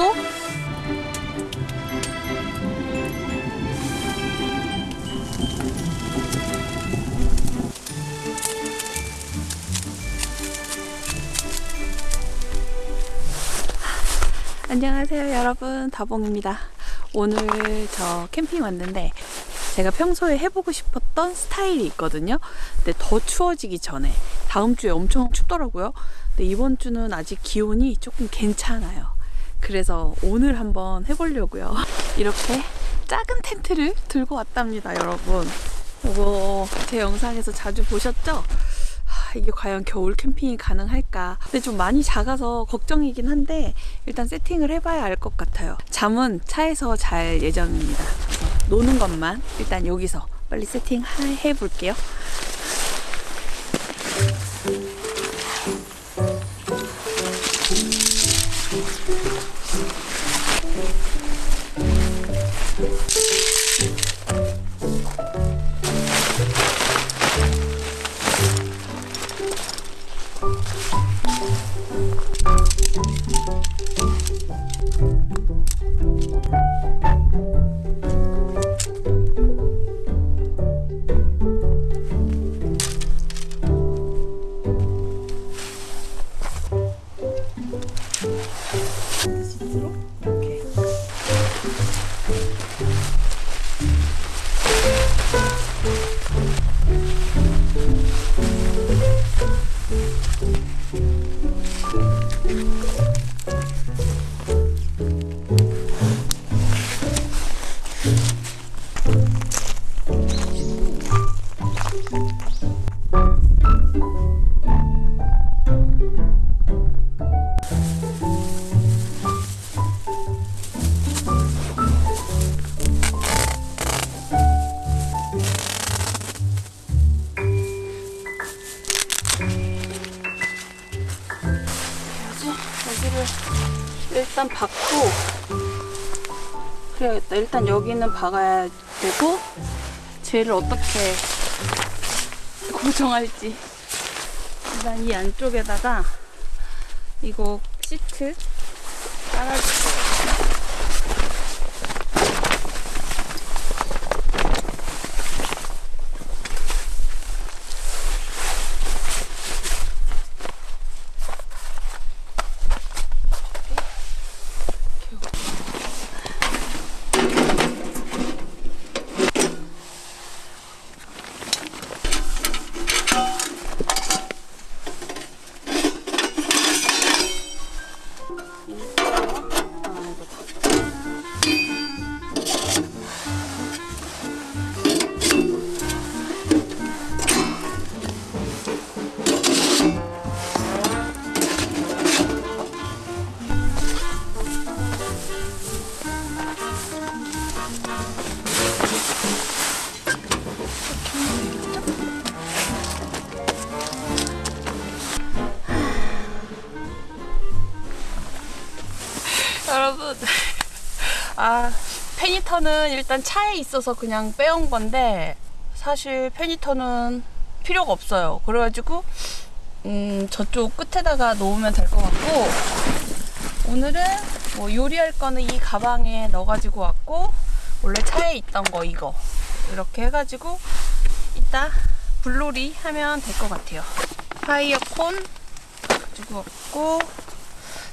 1시간 정도? 안녕하세요 여러분. 다봉입니다. 오늘 저 캠핑 왔는데 제가 평소에 해보고 싶었던 스타일이 있거든요. 근데 더 추워지기 전에 다음 주에 엄청 춥더라고요. 근데 이번 주는 아직 기온이 조금 괜찮아요 그래서 오늘 한번 해보려고요. 이렇게 작은 텐트를 들고 왔답니다 여러분. 이거 제 영상에서 자주 보셨죠? 하, 이게 과연 겨울 캠핑이 가능할까? 근데 좀 많이 작아서 걱정이긴 한데 일단 세팅을 해봐야 알 것 같아요. 잠은 차에서 잘 예정입니다. 노는 것만 일단 여기서 빨리 세팅 해 볼게요 일단 박아야 되고 쟤를 어떻게 고정할지. 일단 이 안쪽에다가 이거 시트 깔아줄 일단 차에 있어서 그냥 빼온 건데 사실 페니터는 필요가 없어요. 그래가지고 음 저쪽 끝에다가 놓으면 될 것 같고 오늘은 뭐 요리할 거는 이 가방에 넣어가지고 왔고 원래 차에 있던 거 이거. 이렇게 해가지고 이따 불놀이 하면 될 것 같아요. 파이어콘 가지고 왔고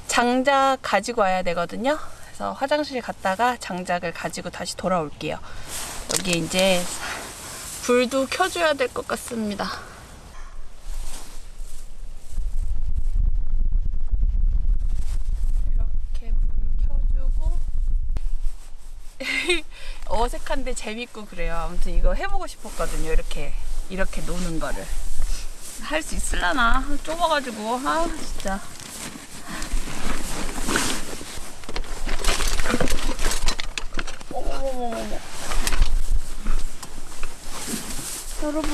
장작 가지고 와야 되거든요. 그래서 화장실 갔다가 장작을 가지고 다시 돌아올게요. 여기 이제 불도 켜줘야 될 것 같습니다. 이렇게 불 켜주고 어색한데 재밌고 그래요. 아무튼 이거 해보고 싶었거든요. 이렇게 이렇게 노는 거를 할 수 있을라나 좁아가지고 아 진짜. 여러분,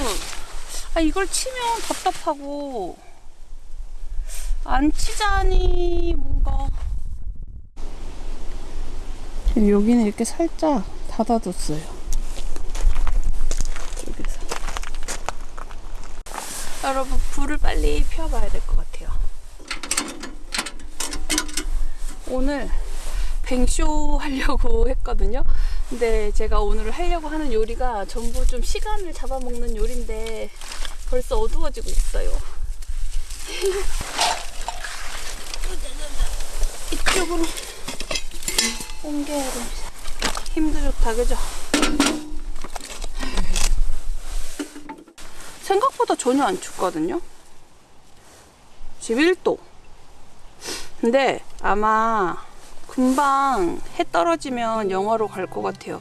아 이걸 치면 답답하고 안 치자니 뭔가 여기는 이렇게 살짝 닫아뒀어요. 여기서 여러분 불을 빨리 피워봐야 될 것 같아요. 오늘 뱅쇼 하려고 했거든요. 근데 제가 오늘 하려고 하는 요리가 전부 좀 시간을 잡아먹는 요리인데 벌써 어두워지고 있어요. 이쪽으로 옮겨야 됩니다. 힘도 좋다, 그죠? 생각보다 전혀 안 춥거든요. 11도. 근데 아마 금방 해 떨어지면 영하로 갈 것 같아요.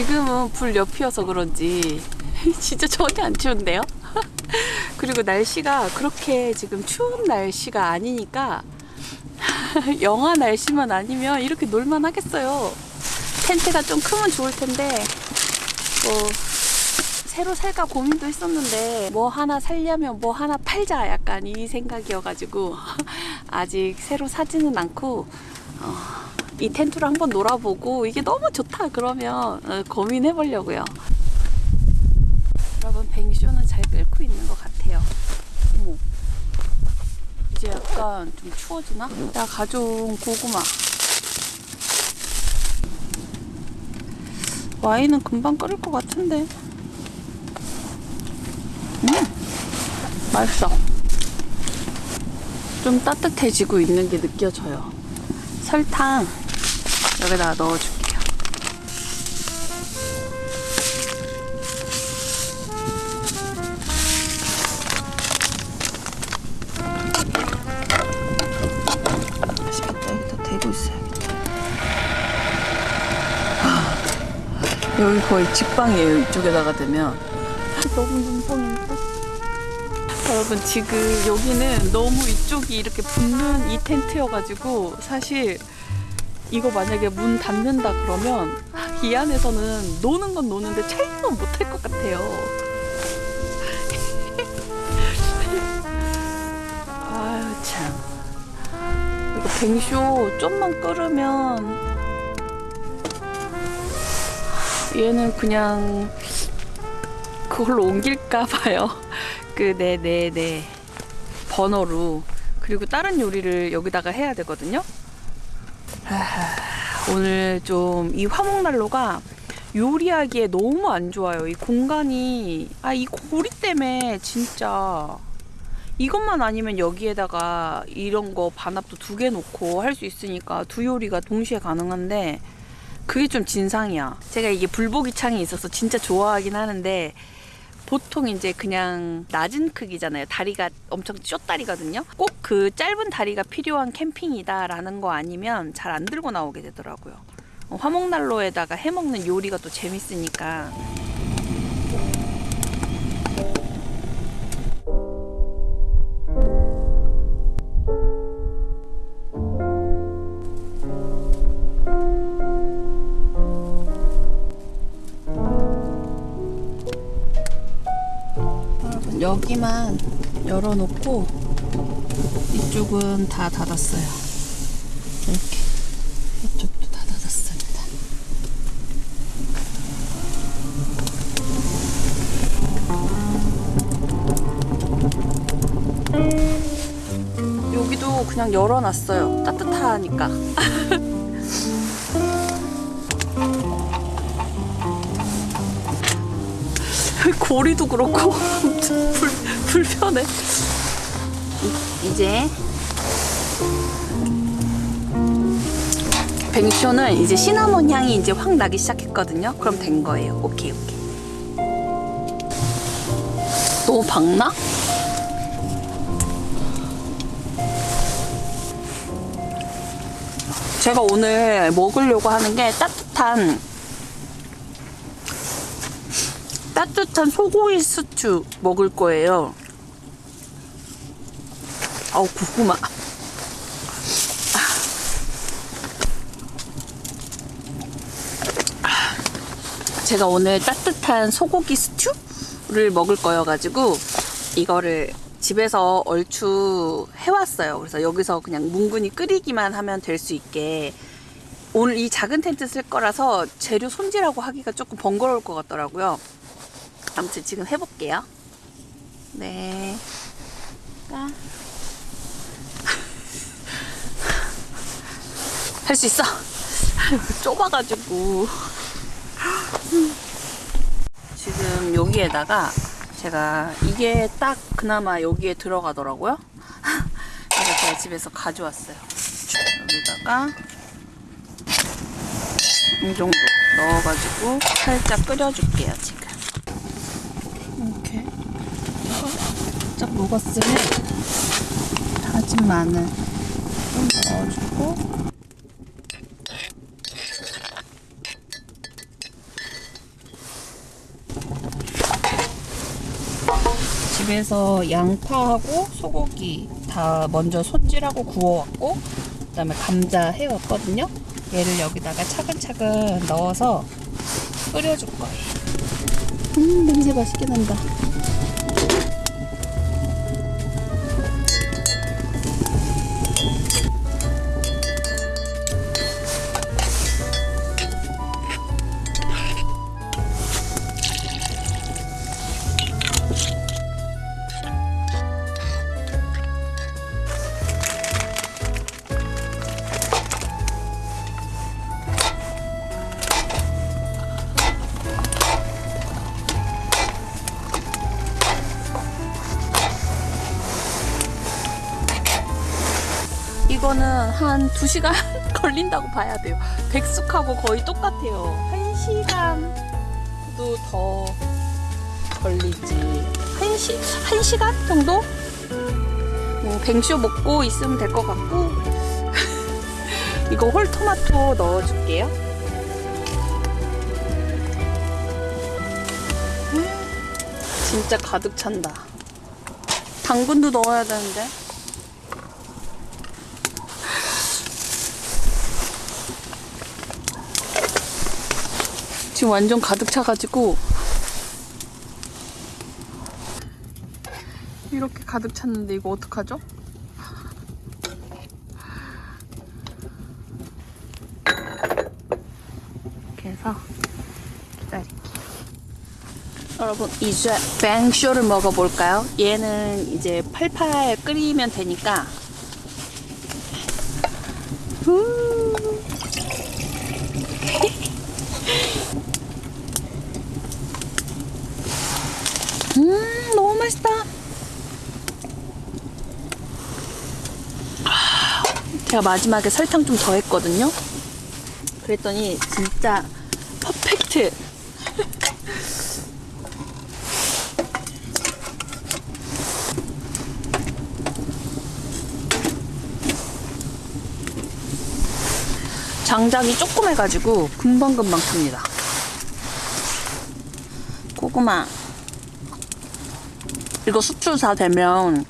지금은 불 옆이어서 그런지 진짜 전혀 안 추운데요? 그리고 날씨가 그렇게 지금 추운 날씨가 아니니까 영하 날씨만 아니면 이렇게 놀만 하겠어요. 텐트가 좀 크면 좋을 텐데 뭐 새로 살까 고민도 했었는데 뭐 하나 살려면 뭐 하나 팔자 약간 이 생각이어가지고 아직 새로 사지는 않고 어, 이 텐트로 한번 놀아보고 이게 너무 좋다 그러면 어, 고민해 보려고요. 여러분 뱅쇼는 잘 끓고 있는 것 같아요. 어머. 이제 약간 좀 추워지나? 내가 가져온 고구마. 와인은 금방 끓을 것 같은데. 음, 맛있어. 좀 따뜻해지고 있는 게 느껴져요. 설탕 넣어줄게요. 여기다 대고 있어야겠다. 아, 여기 거의 직방이에요. 이쪽에다가 대면. 너무 눈뽕인데? 여러분 지금 여기는 너무 이쪽이 이렇게 붙는 이 텐트여가지고 사실 이거 만약에 문 닫는다 그러면 이 안에서는 노는 건 노는데 촬영은 못할 것 같아요. 아유 참 이거 뱅쇼 좀만 끓으면 얘는 그냥 그걸로 옮길까 봐요. 그, 네, 네, 네. 버너로. 그리고 다른 요리를 여기다가 해야 되거든요. 하, 오늘 좀 이 화목난로가 요리하기에 너무 안 좋아요. 이 공간이, 아, 이 고리 때문에 진짜. 이것만 아니면 여기에다가 이런 거 반합도 두 개 놓고 할 수 있으니까 두 요리가 동시에 가능한데 그게 좀 진상이야. 제가 이게 불보기 창이 있어서 진짜 좋아하긴 하는데 보통 이제 그냥 낮은 크기잖아요. 다리가 엄청 쇼다리거든요. 꼭 그 짧은 다리가 필요한 캠핑이다라는 거 아니면 잘 안 들고 나오게 되더라고요. 어, 화목난로에다가 해먹는 요리가 또 재밌으니까. 여기만 열어놓고 이쪽은 다 닫았어요. 이렇게 이쪽도 다 닫았습니다. 여기도 그냥 열어놨어요. 따뜻하니까. 고리도 그렇고 불, 불편해. 이- 이제 뱅쇼는 이제 시나몬 향이 이제 확 나기 시작했거든요. 그럼 된 거예요. 오케이 오케이. 너무 박나? 제가 오늘 먹으려고 하는 게 따뜻한 따뜻한 소고기 스튜 먹을 거예요. 아우 고구마. 제가 오늘 따뜻한 소고기 스튜를 먹을 거여가지고 이거를 집에서 얼추 해왔어요. 그래서 여기서 그냥 뭉근히 끓이기만 하면 될 수 있게 오늘 이 작은 텐트 쓸 거라서 재료 손질하고 하기가 조금 번거로울 것 같더라고요. 아무튼 지금 해볼게요. 네. 아. 할수 있어. 좁아가지고. 지금 여기에다가 제가 이게 딱 그나마 여기에 들어가더라고요. 그래서 제가 집에서 가져왔어요. 여기다가 이 정도 넣어가지고 살짝 끓여줄게요, 지금. 이렇게 살짝 녹았으면 다진 마늘 좀 넣어주고 집에서 양파하고 소고기 다 먼저 손질하고 구워왔고 그 다음에 감자 해왔거든요. 얘를 여기다가 차근차근 넣어서 끓여줄 거예요. 음 냄새 맛있게 난다. 이거는 한 2시간 걸린다고 봐야 돼요. 백숙하고 거의 똑같아요. 1시간도 더 걸리지. 1시, 1시간 정도? 뭐 뱅쇼 먹고 있으면 될 것 같고 이거 홀토마토 넣어줄게요. 음, 진짜 가득 찬다. 당근도 넣어야 되는데. 지금 완전 가득 차가지고 이렇게 가득 찼는데 이거 어떡하죠? 이렇게 해서. 여러분 이제 뱅쇼를 먹어볼까요? 얘는 이제 팔팔 끓이면 되니까 후. 음 너무 맛있다 아, 제가 마지막에 설탕 좀 더 했거든요. 그랬더니 진짜 퍼펙트. 장작이 조그매가지고 금방금방 큽니다. 고구마. 이거 수출 다 되면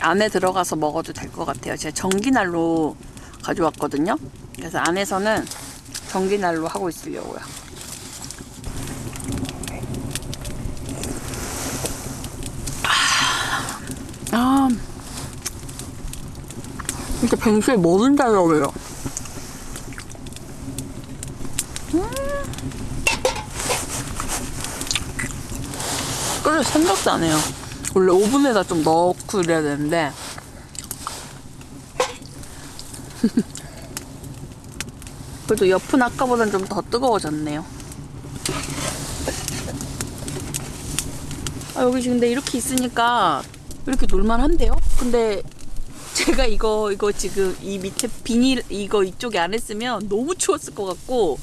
안에 들어가서 먹어도 될 것 같아요. 제가 전기난로 가져왔거든요. 그래서 안에서는 전기난로 하고 있으려고요. 아, 진짜 뱅수에 뭐든 잘 어울려요. 끓일 생각도 안 해요. 원래 오븐에다 좀 넣고 그래야 되는데 그래도 옆은 아까보단 좀 더 뜨거워졌네요. 아, 여기 지금 근데 이렇게 있으니까 이렇게 놀만한데요? 근데 제가 이거 이거 지금 이 밑에 비닐 이거 이쪽에 안 했으면 너무 추웠을 것 같고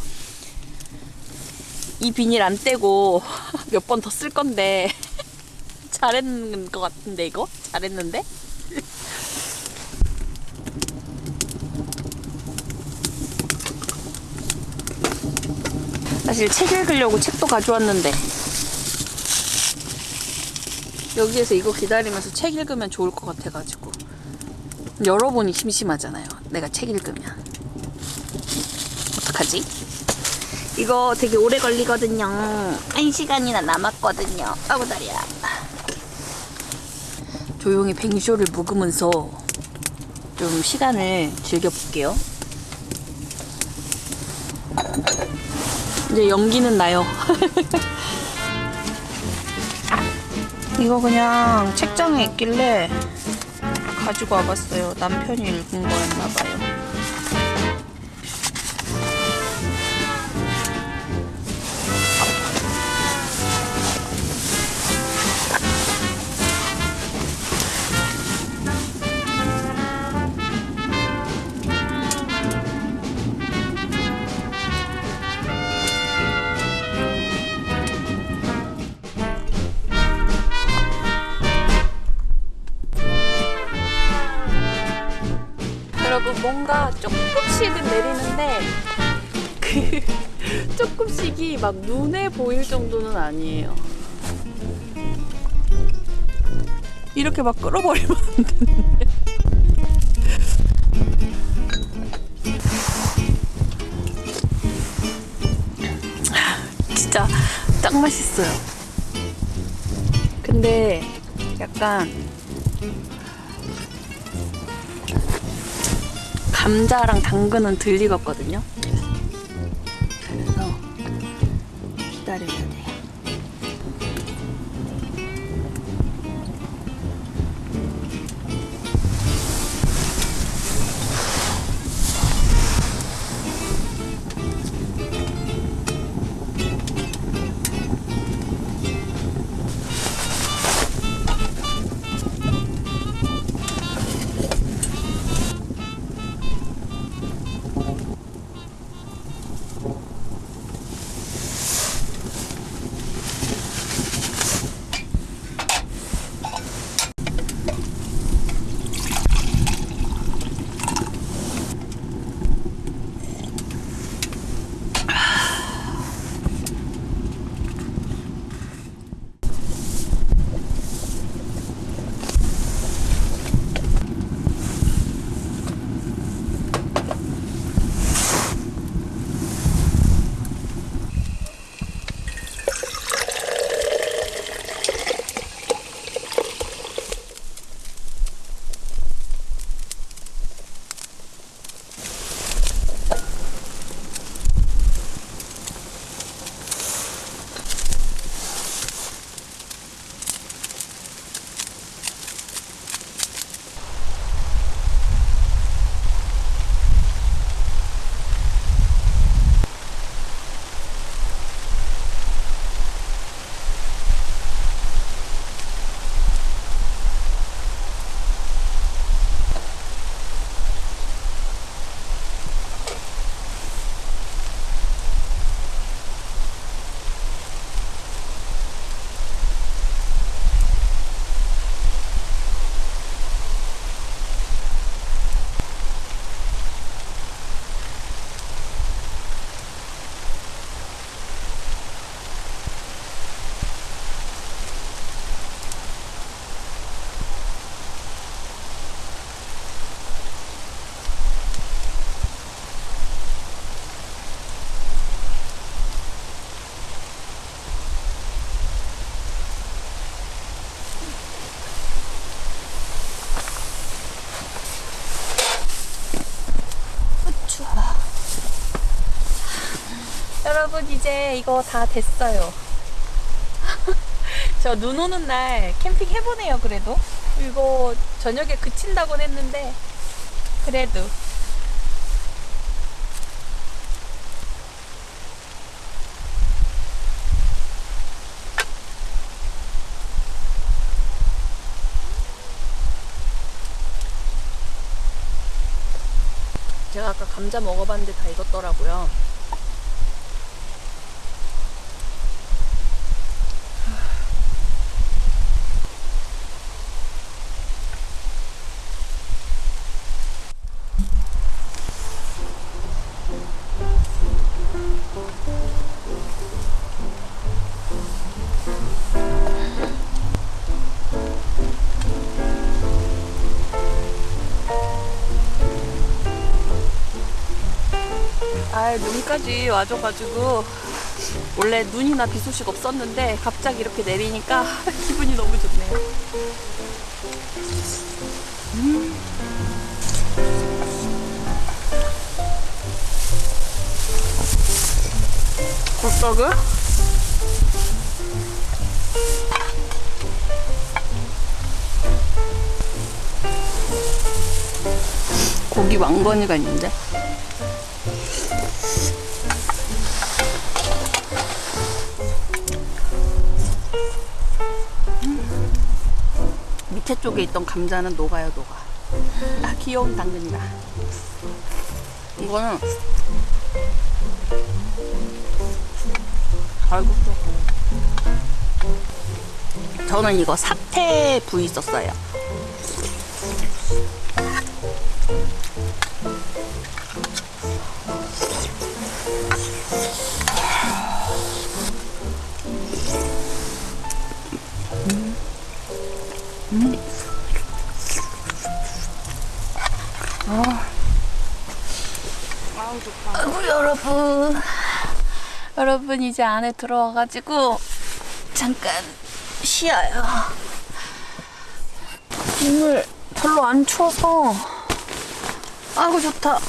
이 비닐 안 떼고 몇 번 더 쓸 건데 잘했는 것 같은데 이거 잘했는데 사실 책 읽으려고 책도 가져왔는데. 여기에서 이거 기다리면서 책 읽으면 좋을 것 같아가지고. 여러분이 심심하잖아요. 내가 책 읽으면. 어떡하지? 이거 되게 오래 걸리거든요. 한 시간이나 남았거든요. 아고 다리야. 조용히 뱅쇼를 묵으면서 좀 시간을 즐겨볼게요 이제 연기는 나요 이거 그냥 책장에 있길래 가지고 와봤어요. 남편이 읽은 거였나봐요. 뭔가 조금씩은 내리는데 그 조금씩이 막 눈에 보일 정도는 아니에요. 이렇게 막 끌어버리면 안 되는데. 진짜 딱 맛있어요. 근데 약간 감자랑 당근은 덜 익었거든요. 그래서 기다려야 이제 이거 다 됐어요. 저 눈 오는 날 캠핑 해보네요 그래도. 이거 저녁에 그친다곤 했는데 그래도. 제가 아까 감자 먹어봤는데 다 익었더라고요. 아, 눈까지 와줘가지고 원래 눈이나 비 소식 없었는데 갑자기 이렇게 내리니까 기분이 너무 좋네요. 음. 굴떡을? 고기 왕건이가 있는데. 밑에 쪽에 있던 감자는 녹아요, 녹아. 아, 귀여운 당근이다. 이거는 아이고 또. 저는 이거 사태 부위 썼어요. 여러분 이제 안에 들어와가지고 잠깐 쉬어요. 오늘 별로 안 추워서. 아이고 좋다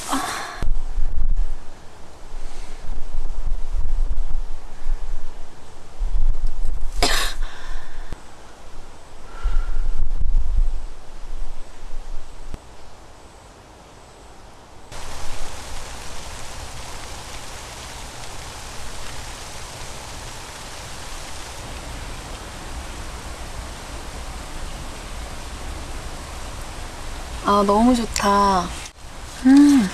아 너무 좋다 음.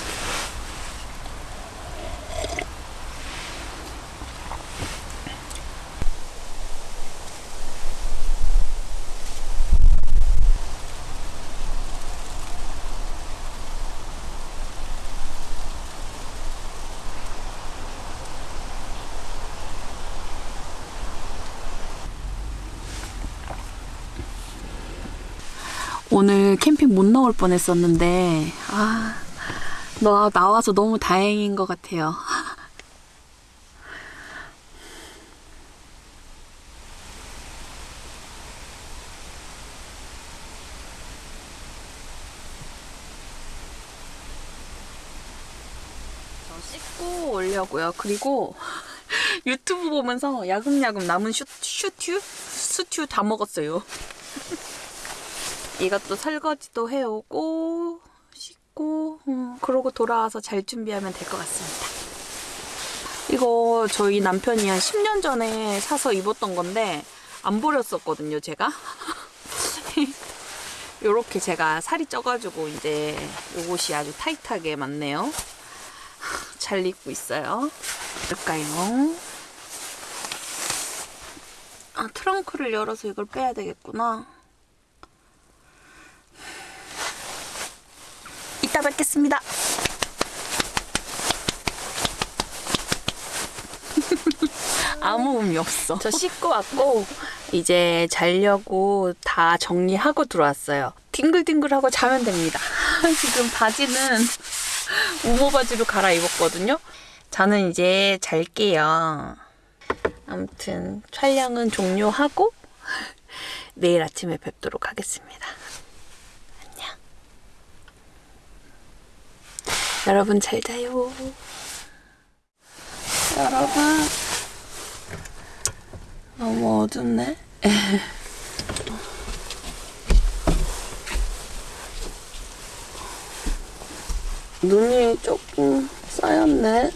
오늘 캠핑 못 나올 뻔했었는데 아, 너 나와서 너무 다행인 것 같아요. 저 씻고 오려고요. 그리고 유튜브 보면서 야금야금 남은 슈, 슈튜? 수튜 다 먹었어요. 이것도 설거지도 해오고 씻고 음, 그러고 돌아와서 잘 준비하면 될 것 같습니다. 이거 저희 남편이 한 10년 전에 사서 입었던 건데 안 버렸었거든요, 제가. 요렇게 제가 살이 쪄가지고 이제 요것이 아주 타이트하게 맞네요. 잘 입고 있어요. 볼까요? 아, 트렁크를 열어서 이걸 빼야 되겠구나. 이따 뵙겠습니다. 아무 의미 없어. 저 씻고 왔고 이제 자려고 다 정리하고 들어왔어요. 뒹글뒹글하고 자면 됩니다. 지금 바지는 우모 바지로 갈아입었거든요. 저는 이제 잘게요. 아무튼 촬영은 종료하고 내일 아침에 뵙도록 하겠습니다. 안녕. 여러분 잘 자요. 여러분 너무 어둡네. 눈이 조금 쌓였네.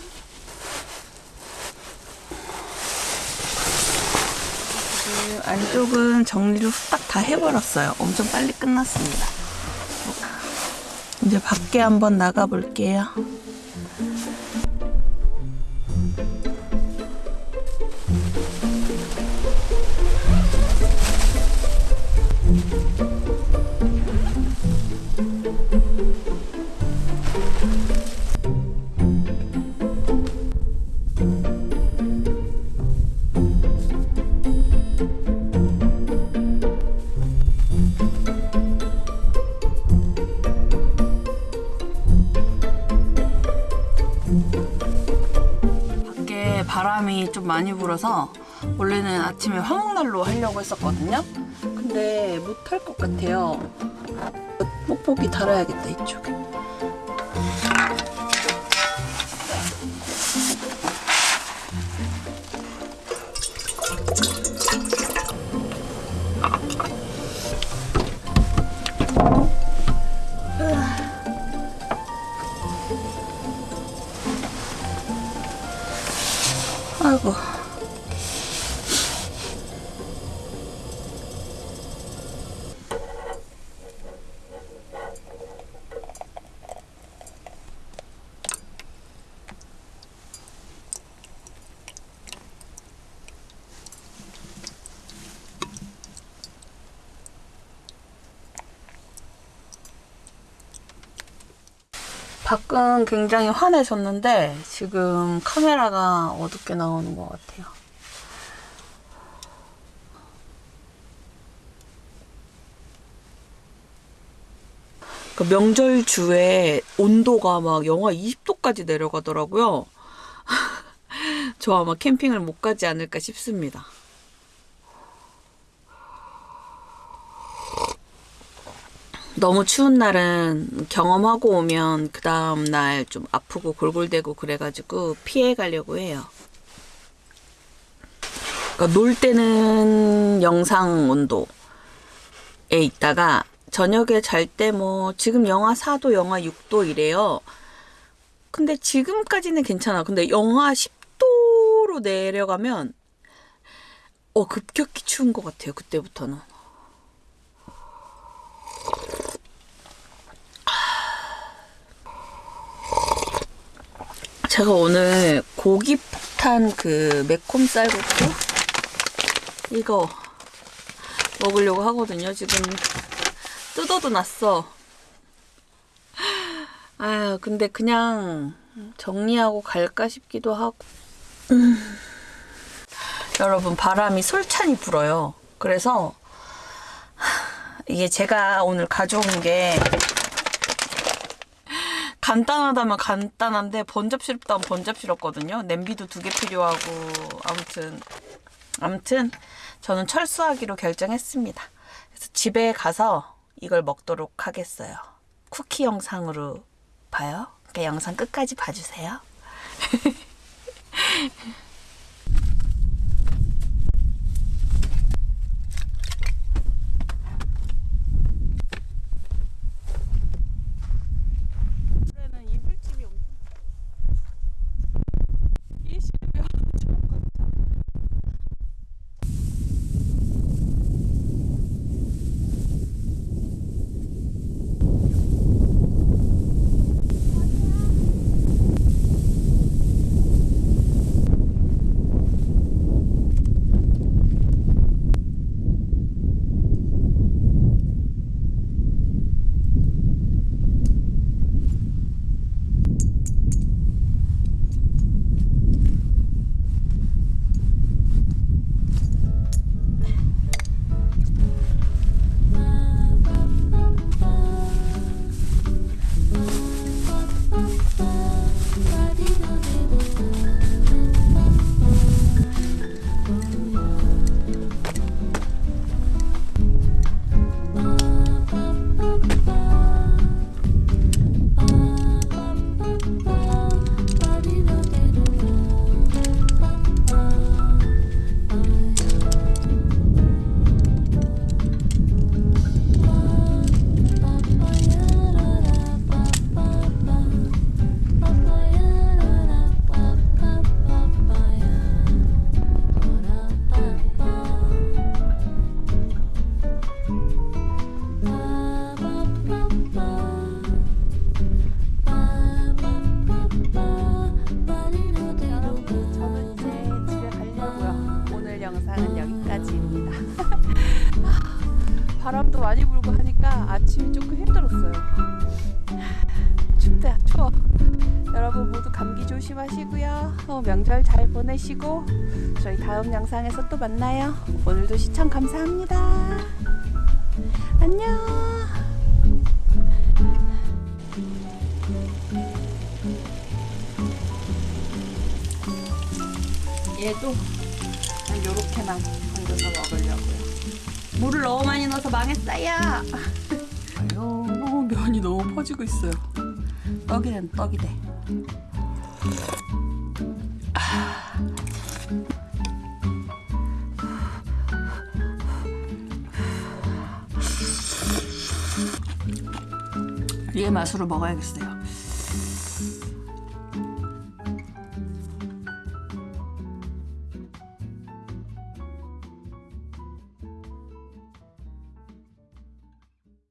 그 안쪽은 정리를 후딱 다 해버렸어요. 엄청 빨리 끝났습니다. 이제 밖에 한번 나가 볼게요. 많이 불어서 원래는 아침에 화목난로 하려고 했었거든요. 근데 못할 것 같아요. 뽁뽁이 달아야겠다 이쪽에. 밖은 굉장히 환해졌는데 지금 카메라가 어둡게 나오는 것 같아요. 그 명절 주에 온도가 막 영하 20도까지 내려가더라고요. 저 아마 캠핑을 못 가지 않을까 싶습니다. 너무 추운 날은 경험하고 오면 그 다음 날 좀 아프고 골골대고 그래가지고 피해 가려고 해요. 그러니까 놀 때는 영상 온도에 있다가 저녁에 잘 때 뭐 지금 영하 4도, 영하 6도 이래요. 근데 지금까지는 괜찮아. 근데 영하 10도로 내려가면 어 급격히 추운 것 같아요. 그때부터는. 제가 오늘 고기 폭탄 그 매콤 쌀국수 이거 먹으려고 하거든요. 지금 뜯어도 났어. 아 근데 그냥 정리하고 갈까 싶기도 하고. 음. 여러분 바람이 솔찬히 불어요. 그래서 이게 제가 오늘 가져온 게 간단하다면 간단한데 번잡스럽다면 번잡스럽거든요. 냄비도 두 개 필요하고 아무튼 아무튼 저는 철수하기로 결정했습니다. 그래서 집에 가서 이걸 먹도록 하겠어요. 쿠키 영상으로 봐요. 그러니까 영상 끝까지 봐주세요. 힘들었어요. 춥다 추워. 여러분 모두 감기 조심하시고요. 어, 명절 잘 보내시고 저희 다음 영상에서 또 만나요. 오늘도 시청 감사합니다. 안녕. 얘도 한 요렇게만 얹어서 먹으려고요. 물을 너무 많이 넣어서 망했어요. 면이 너무 퍼지고 있어요. 떡이 된 떡이 돼. 얘 맛으로 먹어야겠어요.